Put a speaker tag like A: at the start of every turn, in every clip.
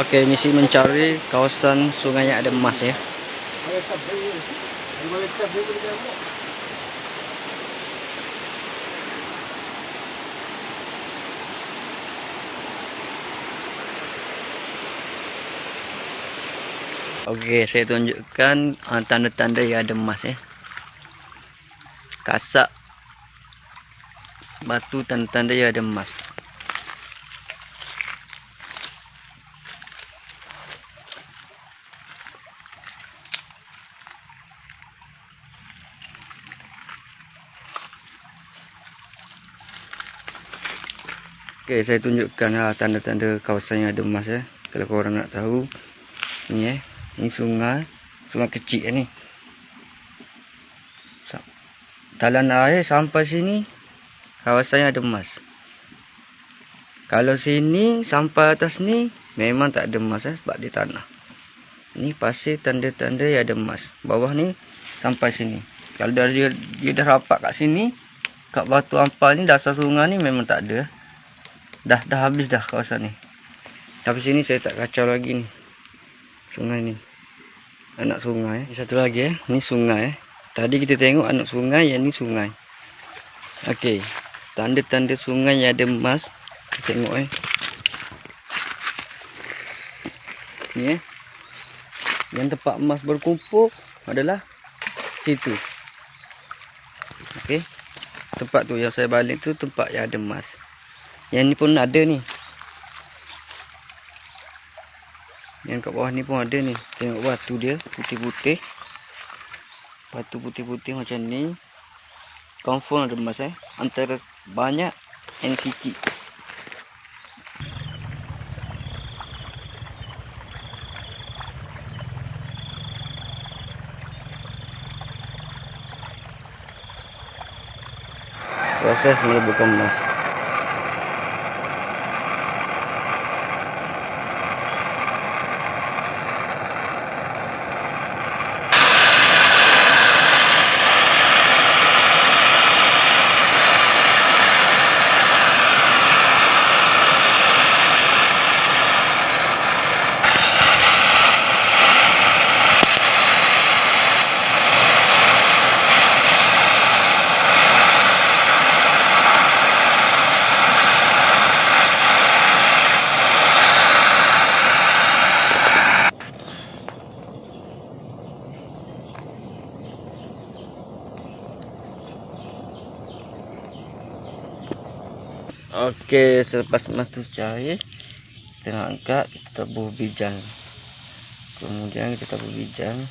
A: Okey, misi mencari kawasan sungai yang ada emas ya. Okey, saya tunjukkan uh, tanda-tanda yang ada emas ya. Kasak batu tanda-tanda yang ada emas. Okey, saya tunjukkan ha, tanda-tanda kawasan yang ada emas ya. Kalau korang nak tahu. Ni eh. Ni sungai. Sungai kecil ni. Talan air sampai sini. Kawasan yang ada emas. Kalau sini sampai atas ni. Memang tak ada emas eh, sebab di tanah. Ni pasir tanda-tanda yang ada emas. Bawah ni sampai sini. Kalau dia, dia dah rapat kat sini. Kat batu ampal ni dasar sungai ni memang tak ada. Dah dah habis dah kawasan ni. Tapi sini saya tak kacau lagi ni. Sungai ni. Anak sungai. Eh. satu lagi eh. Ni sungai eh. Tadi kita tengok anak sungai yang ni sungai. Okey. Tanda-tanda sungai yang ada emas. Kita tengok eh. Ni eh. Yang tempat emas berkumpul adalah situ. Okey. Tempat tu yang saya balik tu tempat yang ada emas yang ni pun ada ni. Yang kat bawah ni pun ada ni. Tengok batu dia putih-putih. Batu putih-putih macam ni. Confirm ada emas eh. Antara banyak sikit. Proses meleburkan emas. Okey, selepas mata cair kita nak angkat, kita tabur bijang. Kemudian kita tabur bijang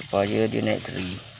A: supaya dia naik seri.